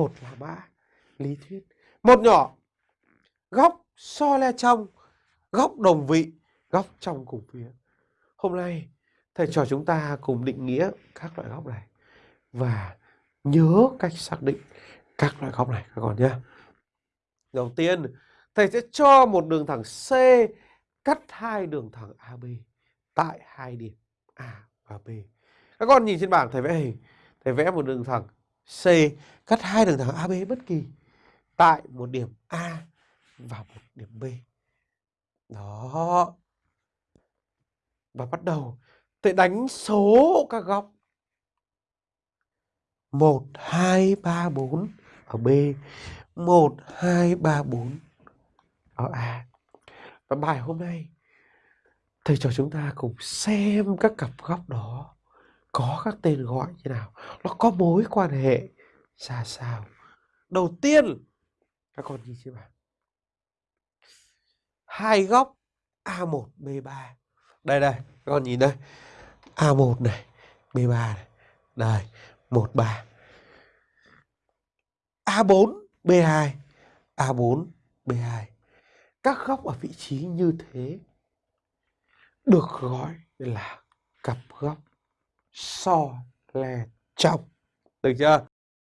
một là mã lý thuyết. Một nhỏ, góc so le trong, góc đồng vị, góc trong cùng phía. Hôm nay, thầy trò chúng ta cùng định nghĩa các loại góc này và nhớ cách xác định các loại góc này, các con nhé. Đầu tiên, thầy sẽ cho một đường thẳng C, cắt hai đường thẳng AB tại hai điểm A và B. Các con nhìn trên bảng, thầy vẽ hình. Thầy vẽ một đường thẳng C cắt hai đường thẳng AB bất kỳ tại một điểm A và một điểm B. Đó. Và bắt đầu tôi đánh số các góc. 1 2 3 4 ở B, 1 2 3 4 ở A. Và bài hôm nay thầy cho chúng ta cùng xem các cặp góc đó có các tên gọi như nào, nó có mối quan hệ ra sao. Đầu tiên các con nhìn xem nào. Hai góc A1, B3. Đây đây, các con nhìn đây. A1 này, B3 này. Đây, 1 3. A4, B2, A4, B2. Các góc ở vị trí như thế được gọi là cặp góc so lè chọc Được chưa?